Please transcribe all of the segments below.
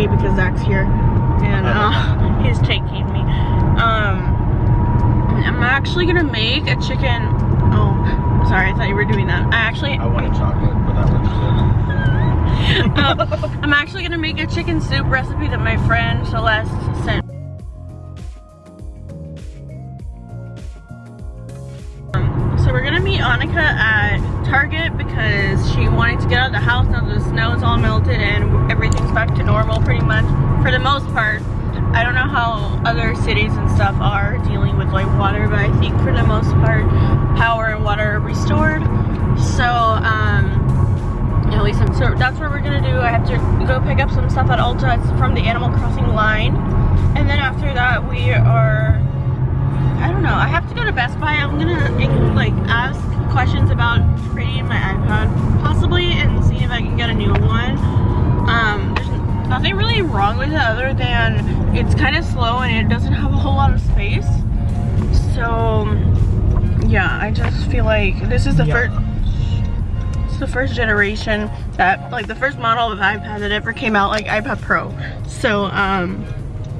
me because Zach's here and uh, he's taking me. Um, I'm actually gonna make a chicken. Oh, sorry, I thought you were doing that. I actually. I wanted chocolate, but that was um, I'm actually gonna make a chicken soup recipe that my friend Celeste sent. Um, so we're gonna meet Annika at Target because she wanted to get out of the house now the snow is all melted and everything's back to normal pretty much for the most part. I don't know how other cities and stuff are dealing with like water, but I think for the most part, power and water are restored. So, um, at least I'm, so that's what we're gonna do. I have to go pick up some stuff at Ulta. It's from the Animal Crossing line. And then after that, we are, I don't know, I have to go to Best Buy. I'm gonna like ask questions about wrong with it other than it's kind of slow and it doesn't have a whole lot of space. So, yeah, I just feel like this is the yeah. first the first generation that like the first model of iPad that ever came out like iPad Pro. So um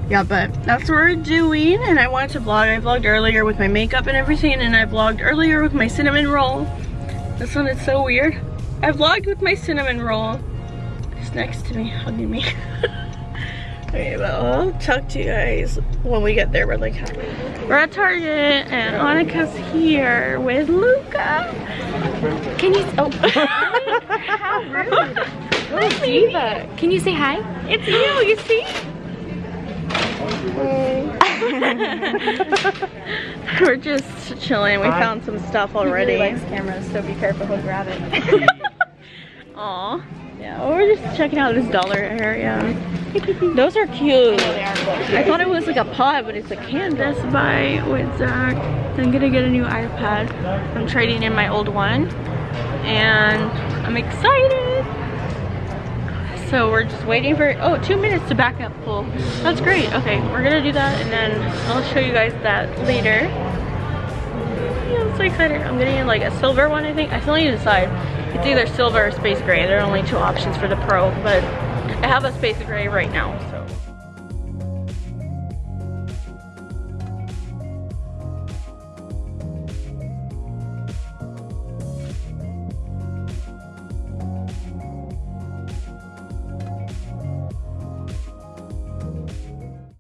yeah but that's what we're doing and I wanted to vlog. I vlogged earlier with my makeup and everything and I vlogged earlier with my cinnamon roll. This one is so weird. I vlogged with my cinnamon roll. It's next to me hugging me Okay, well, I'll talk to you guys when we get there. We're like, we're at Target and Annika's here with Luca. Can you, oh. How rude. Oh, diva. Can you say hi? It's you, you see? we're just chilling. We found some stuff already. He really likes cameras, so be careful, he'll grab it. Aw. Yeah, well, we're just checking out this dollar area. Those are cute. I thought it was like a pot, but it's a canvas by with Zach. I'm gonna get a new iPad. I'm trading in my old one. And I'm excited. So we're just waiting for, oh, two minutes to back up full. That's great. Okay, we're gonna do that and then I'll show you guys that later. Yeah, I'm so excited. I'm getting like a silver one, I think. I still need to decide. It's either silver or space gray. There are only two options for the Pro, but I have a space gray right now, so.